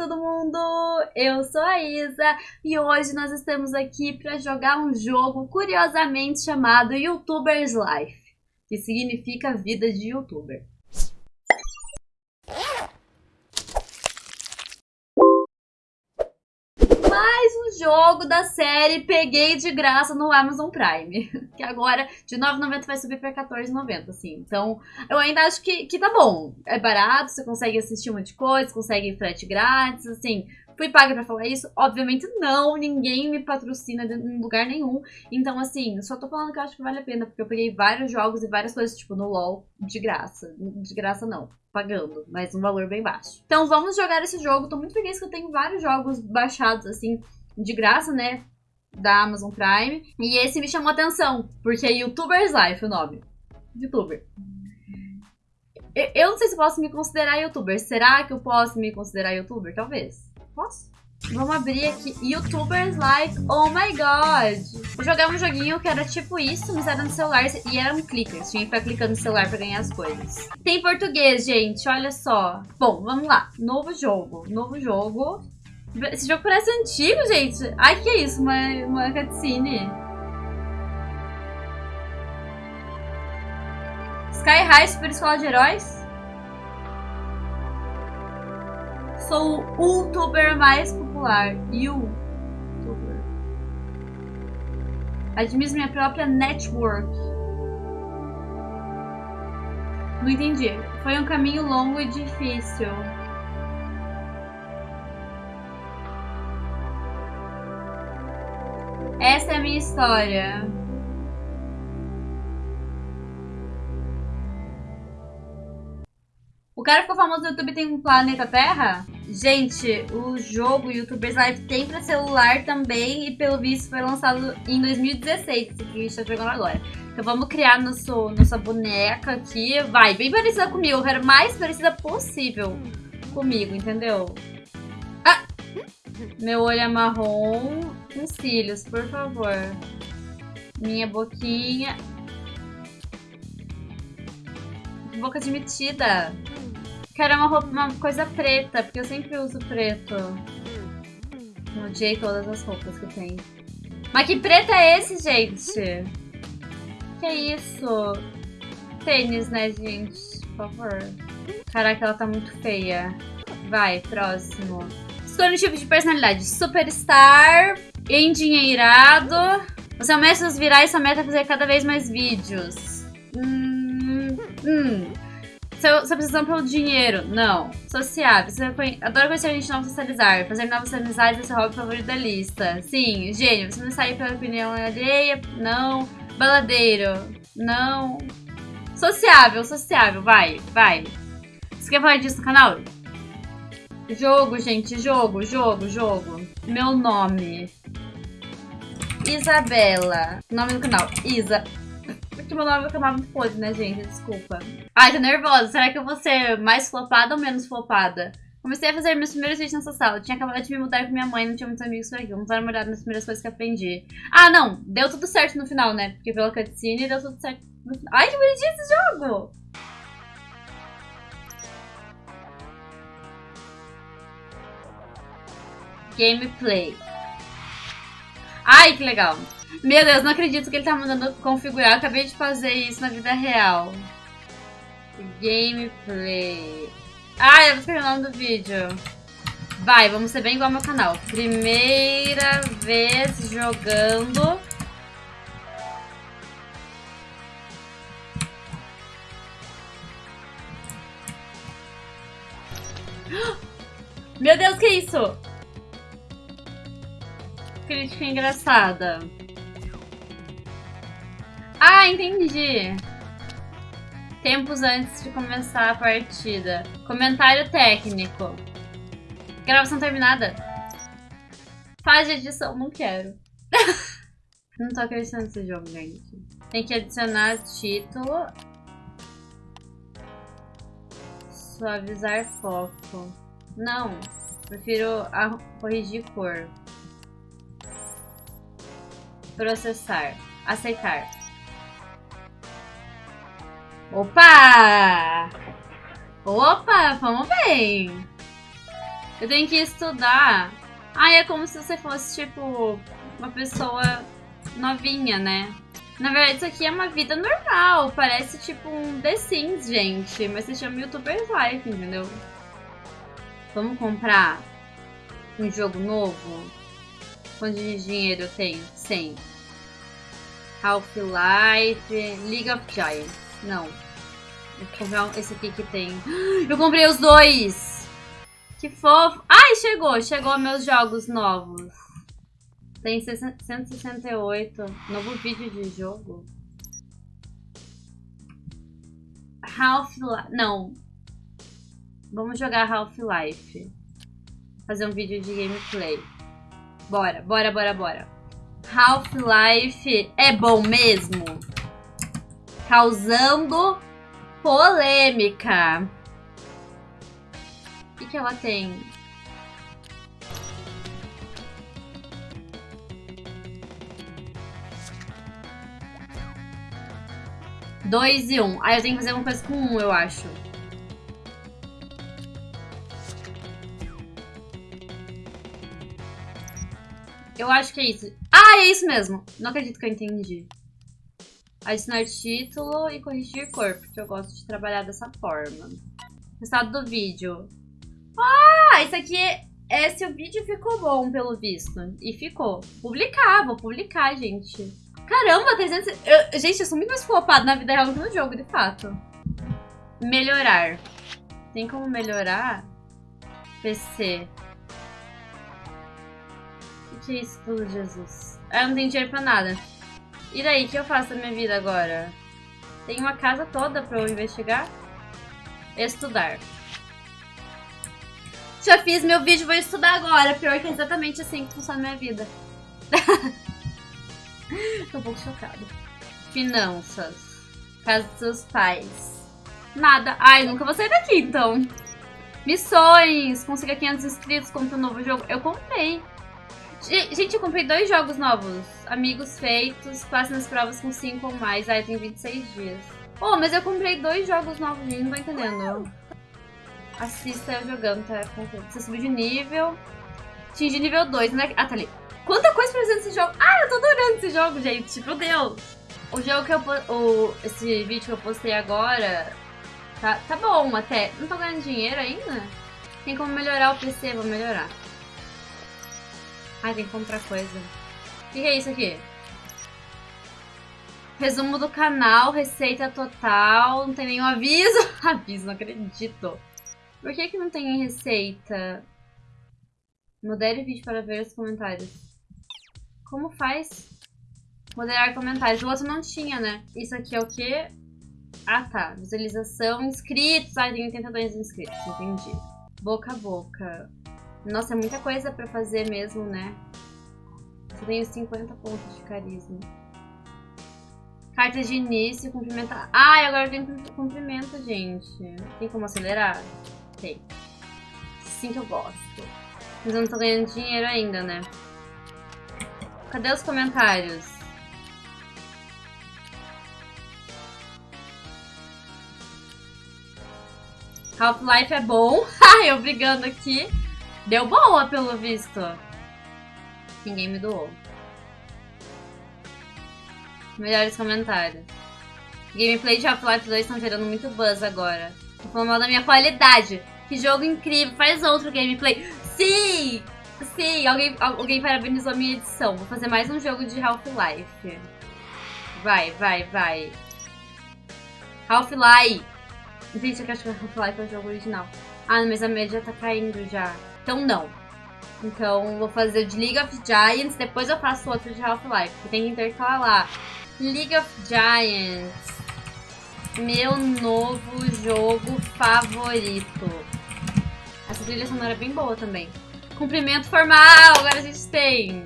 todo mundo! Eu sou a Isa e hoje nós estamos aqui para jogar um jogo curiosamente chamado YouTuber's Life, que significa vida de YouTuber. mais um jogo da série Peguei de graça no Amazon Prime. Que agora de 9,90 vai subir pra 14,90, assim. Então, eu ainda acho que, que tá bom. É barato, você consegue assistir um monte de coisa, consegue frete grátis, assim. Fui paga pra falar isso? Obviamente não, ninguém me patrocina em lugar nenhum. Então, assim, só tô falando que eu acho que vale a pena, porque eu peguei vários jogos e várias coisas, tipo, no LoL, de graça. De graça não, pagando, mas um valor bem baixo. Então, vamos jogar esse jogo. Tô muito feliz que eu tenho vários jogos baixados, assim, de graça, né? Da Amazon Prime. E esse me chamou atenção, porque é YouTuber's Life o nome. Youtuber. Eu não sei se posso me considerar youtuber. Será que eu posso me considerar youtuber? Talvez. Posso? Vamos abrir aqui. Youtubers like, oh my god. Vou jogar um joguinho que era tipo isso, mas era no celular e era um clicker. Tinha que ficar clicando no celular pra ganhar as coisas. Tem português, gente, olha só. Bom, vamos lá. Novo jogo. Novo jogo. Esse jogo parece antigo, gente. Ai, que é isso? Uma, uma cutscene. Sky High Super Escola de Heróis? sou o youtuber mais popular. YouTuber. Administro minha própria network. Não entendi. Foi um caminho longo e difícil. Essa é a minha história. O cara ficou famoso no YouTube tem um planeta Terra? Gente, o jogo YouTubers Live tem pra celular também e pelo visto foi lançado em 2016, esse que a gente tá jogando agora. Então vamos criar nosso, nossa boneca aqui. Vai, bem parecida comigo, eu quero mais parecida possível comigo, entendeu? Ah! Meu olho é marrom, com cílios, por favor. Minha boquinha. Boca de metida. Quero uma roupa, uma coisa preta, porque eu sempre uso preto. Odiei todas as roupas que tem. Mas que preto é esse, gente? Que isso? Tênis, né, gente? Por favor. Caraca, ela tá muito feia. Vai, próximo. Escolha um tipo de personalidade. Superstar, endinheirado. É o mestre dos virais, sua meta é fazer cada vez mais vídeos. Hum, hum. Você precisa pelo dinheiro? Não. Sociável. Você adora conhecer gente nova socializar. Fazer novas amizades é seu hobby favorito da lista. Sim. Gênio. Você não sai pela opinião alheia? Não. Baladeiro? Não. Sociável, sociável. Vai, vai. Você quer falar disso no canal? Jogo, gente. Jogo, jogo, jogo. Meu nome. Isabela. Nome do canal. Isa que meu nome vai acabar muito podre, né, gente? Desculpa. Ai, tô nervosa. Será que eu vou ser mais flopada ou menos flopada? Comecei a fazer meus primeiros vídeos nessa sala. Eu tinha acabado de me mudar com minha mãe, não tinha muitos amigos por aqui. Vamos dar uma olhada nas primeiras coisas que aprendi. Ah, não. Deu tudo certo no final, né? Porque pela cutscene deu tudo certo no final. Ai, que bonitinho esse jogo! Gameplay. Ai, que legal. Meu Deus, não acredito que ele tá mandando configurar. Eu acabei de fazer isso na vida real. Gameplay. Ah, eu vou escrever o nome do vídeo. Vai, vamos ser bem igual ao meu canal. Primeira vez jogando... Meu Deus, que isso? Crítica engraçada. Ah, entendi. Tempos antes de começar a partida. Comentário técnico. Gravação terminada. Faz edição, não quero. não tô acreditando nesse jogo, gente. Tem que adicionar título. Suavizar foco. Não, prefiro corrigir cor. Processar. Aceitar. Opa! Opa, vamos bem! Eu tenho que estudar. Ah, é como se você fosse, tipo, uma pessoa novinha, né? Na verdade, isso aqui é uma vida normal. Parece tipo um The Sims, gente. Mas se chama YouTuber's Life, entendeu? Vamos comprar um jogo novo? Quanto de dinheiro eu tenho? 100. Half-Life, League of Giants. Não. Vou comprar esse aqui que tem. Eu comprei os dois! Que fofo! Ai, chegou! Chegou meus jogos novos. Tem 168. Novo vídeo de jogo. Half-Life. Não. Vamos jogar Half-Life. Fazer um vídeo de gameplay. Bora, bora, bora, bora. Half-Life é bom mesmo? Causando polêmica. O que, que ela tem? Dois e um. Aí eu tenho que fazer alguma coisa com um, eu acho. Eu acho que é isso. Ah, é isso mesmo. Não acredito que eu entendi. Adicionar título e corrigir cor, porque eu gosto de trabalhar dessa forma. Resultado do vídeo. Ah, isso aqui é... Esse o vídeo ficou bom, pelo visto. E ficou. Publicar, vou publicar, gente. Caramba, 300... Eu, gente, eu sou muito mais flopado na vida real que no jogo, de fato. Melhorar. Tem como melhorar? PC. O que isso tudo, Jesus? Eu não tenho dinheiro pra nada. E daí, o que eu faço da minha vida agora? Tem uma casa toda pra eu investigar? Estudar. Já fiz meu vídeo, vou estudar agora. Pior que é exatamente assim que funciona a minha vida. Tô um pouco chocada. Finanças. Casa dos seus pais. Nada. Ai, nunca vou sair daqui, então. Missões. Consiga 500 inscritos, compra um novo jogo. Eu comprei. Gente, eu comprei dois jogos novos. Amigos feitos, passe nas provas com 5 ou mais. Ai, tem 26 dias. Oh, mas eu comprei dois jogos novos, gente. Não tô entendendo. Assista eu jogando, tá? Você subiu de nível. Atingi nível 2, né? Ah, tá ali. Quanta coisa pra fazer nesse jogo. Ah, eu tô adorando esse jogo, gente. Meu Deus. O jogo que eu... O, esse vídeo que eu postei agora... Tá, tá bom até. Não tô ganhando dinheiro ainda? Tem como melhorar o PC, vou melhorar. Ai, tem que comprar coisa. O que, que é isso aqui? Resumo do canal, receita total, não tem nenhum aviso. aviso, não acredito. Por que que não tem receita? Modere vídeo para ver os comentários. Como faz? Moderar comentários. O outro não tinha, né? Isso aqui é o quê? Ah, tá. Visualização, inscritos. Ah, tem 82 inscritos. Entendi. Boca a boca. Nossa, é muita coisa pra fazer mesmo, né? Só tenho 50 pontos de carisma. Cartas de início, cumprimentar. Ah, agora tem cumprimento, gente. Tem como acelerar? Tem. Sim que eu gosto. Mas eu não tô ganhando dinheiro ainda, né? Cadê os comentários? Half-Life é bom. eu brigando aqui. Deu boa, pelo visto. Ninguém me doou. Melhores comentários. Gameplay de Half-Life 2 estão gerando muito buzz agora. Tô falando mal da minha qualidade. Que jogo incrível. Faz outro gameplay. Sim! Sim, alguém, alguém parabenizou a minha edição. Vou fazer mais um jogo de Half-Life. Vai, vai, vai. Half-Life. Gente, eu acho que Half-Life é o jogo original. Ah, mas a média tá caindo já. Então não. Então vou fazer o de League of Giants, depois eu faço outro de Half-Life. Tem que intercalar. League of Giants. Meu novo jogo favorito. Essa trilha sonora é bem boa também. Cumprimento formal, agora a gente tem.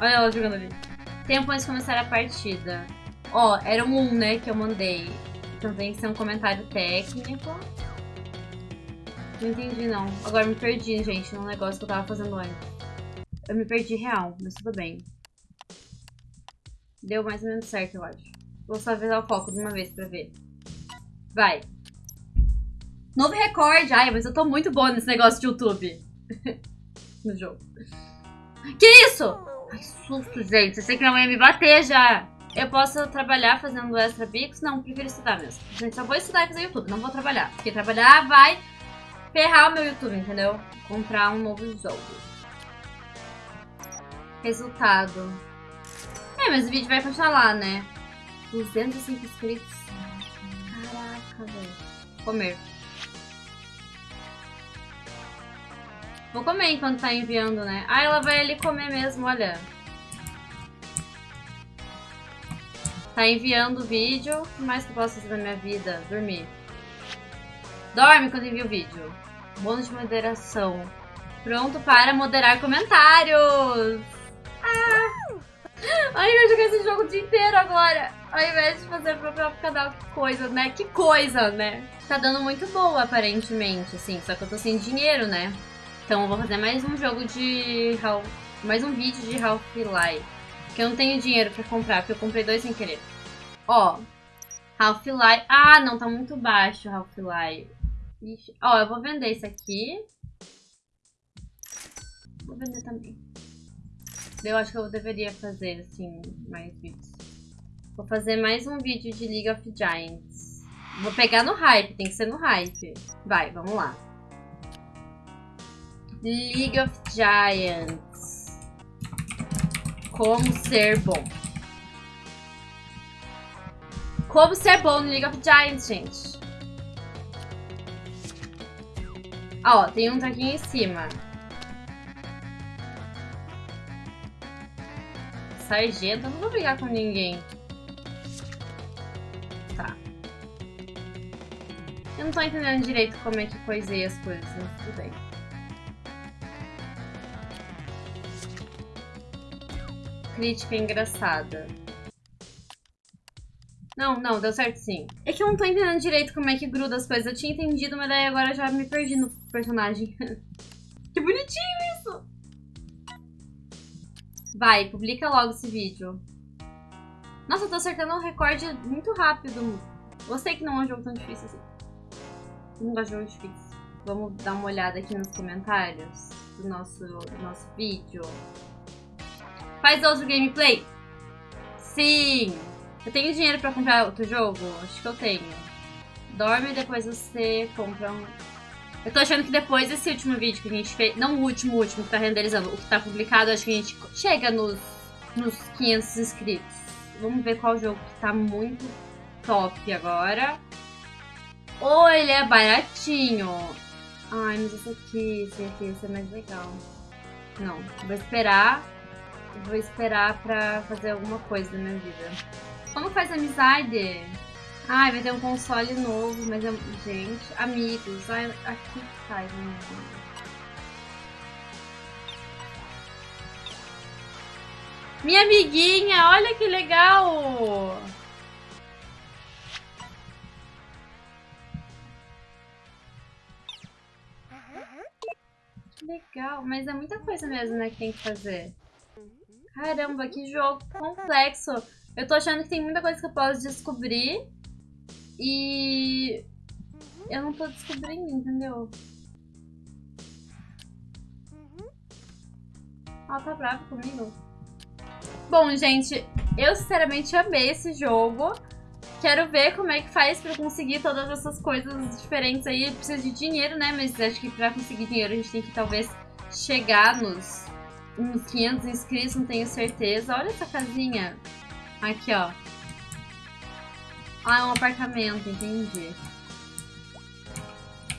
Olha ela jogando ali. Tempo antes de começar a partida. Ó, era um 1, né, que eu mandei. Então tem que ser um comentário técnico. Não entendi, não. Agora me perdi, gente, no negócio que eu tava fazendo antes. Eu me perdi real, mas tudo bem. Deu mais ou menos certo, eu acho. Vou só avisar o foco de uma vez pra ver. Vai. Novo recorde. Ai, mas eu tô muito boa nesse negócio de YouTube. no jogo. Que isso? Ai, susto, gente. Eu sei que mãe ia me bater já. Eu posso trabalhar fazendo extra bicos? Não, prefiro estudar mesmo. Gente, só vou estudar e fazer YouTube. Não vou trabalhar. Porque trabalhar vai ferrar o meu YouTube, entendeu? Comprar um novo jogo. Resultado. É, mas o vídeo vai continuar lá, né? 205 inscritos. Caraca, velho. Comer. Vou comer enquanto tá enviando, né? Ah, ela vai ali comer mesmo, olha. Tá enviando o vídeo. O que mais que eu posso fazer na minha vida? Dormir. Dorme quando envia o vídeo. Bônus de moderação. Pronto para moderar comentários. Ah! Ai, eu joguei esse jogo o dia inteiro agora. Ao invés de fazer pro próprio canal. Que coisa, né? Que coisa, né? Tá dando muito boa, aparentemente, assim. Só que eu tô sem dinheiro, né? Então eu vou fazer mais um jogo de... Mais um vídeo de Half-Life. Que eu não tenho dinheiro pra comprar, porque eu comprei dois sem querer. Ó. Half-Life... Ah, não, tá muito baixo Half-Life. Ó, eu vou vender isso aqui. Vou vender também. Eu acho que eu deveria fazer, assim, mais vídeos. Vou fazer mais um vídeo de League of Giants. Vou pegar no hype, tem que ser no hype. Vai, vamos lá. League of Giants. Como ser bom. Como ser bom no League of Giants, gente. Ó, tem um aqui em cima. Sargento, eu não vou brigar com ninguém. Tá. Eu não tô entendendo direito como é que coisei as coisas, mas tudo bem. Crítica engraçada. Não, não, deu certo sim. É que eu não tô entendendo direito como é que gruda as coisas. Eu tinha entendido, mas daí agora já me perdi no personagem. que bonitinho isso! Vai, publica logo esse vídeo. Nossa, eu tô acertando um recorde muito rápido. Gostei que não é um jogo tão difícil assim. Não gosto de jogo difícil. Vamos dar uma olhada aqui nos comentários do nosso, do nosso vídeo. Faz outro gameplay? Sim! Eu tenho dinheiro pra comprar outro jogo? Acho que eu tenho. Dorme e depois você compra um... Eu tô achando que depois desse último vídeo que a gente fez... Não o último, o último que tá renderizando. O que tá publicado, acho que a gente chega nos, nos 500 inscritos. Vamos ver qual jogo que tá muito top agora. Ou ele é baratinho. Ai, mas esse aqui, esse aqui, esse é mais legal. Não, vou esperar. Vou esperar pra fazer alguma coisa na minha vida. Como faz amizade? Ai, vai ter um console novo, mas eu... Gente, amigos. Ai, aqui faz, né? Minha amiguinha, olha que legal! Que legal, mas é muita coisa mesmo, né, que tem que fazer. Caramba, que jogo complexo! Eu tô achando que tem muita coisa que eu posso descobrir. E... Eu não tô descobrindo, entendeu? Ela tá brava comigo. Bom, gente, eu sinceramente amei esse jogo. Quero ver como é que faz pra conseguir todas essas coisas diferentes aí. Precisa de dinheiro, né? Mas acho que pra conseguir dinheiro a gente tem que talvez chegar nos, nos 500 inscritos, não tenho certeza. Olha essa casinha. Aqui, ó. Ah, é um apartamento, entendi.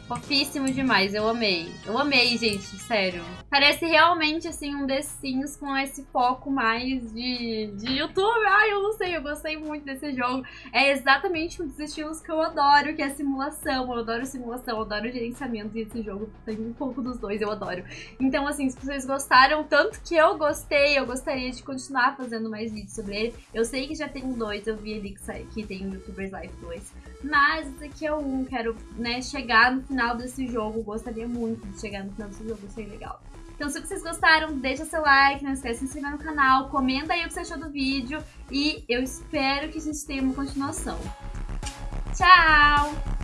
Fofíssimo demais, eu amei. Eu amei, gente, sério. Parece realmente, assim, um The Sims com esse foco mais de, de YouTube. Ai, eu não sei, eu gostei muito desse jogo. É exatamente um dos estilos que eu adoro, que é simulação. Eu adoro simulação, eu adoro gerenciamento e esse jogo tem um pouco dos dois, eu adoro. Então, assim, se vocês gostaram, tanto que eu gostei, eu gostaria de continuar fazendo mais vídeos sobre ele. Eu sei que já tem dois, eu vi ali que, que tem o YouTubers Life 2. Mas esse aqui é um, quero, né, chegar no final desse jogo. Gostaria muito de chegar no final desse jogo, achei legal. Então se vocês gostaram, deixa seu like, não esquece de se inscrever no canal, comenta aí o que você achou do vídeo e eu espero que a gente tenha uma continuação. Tchau!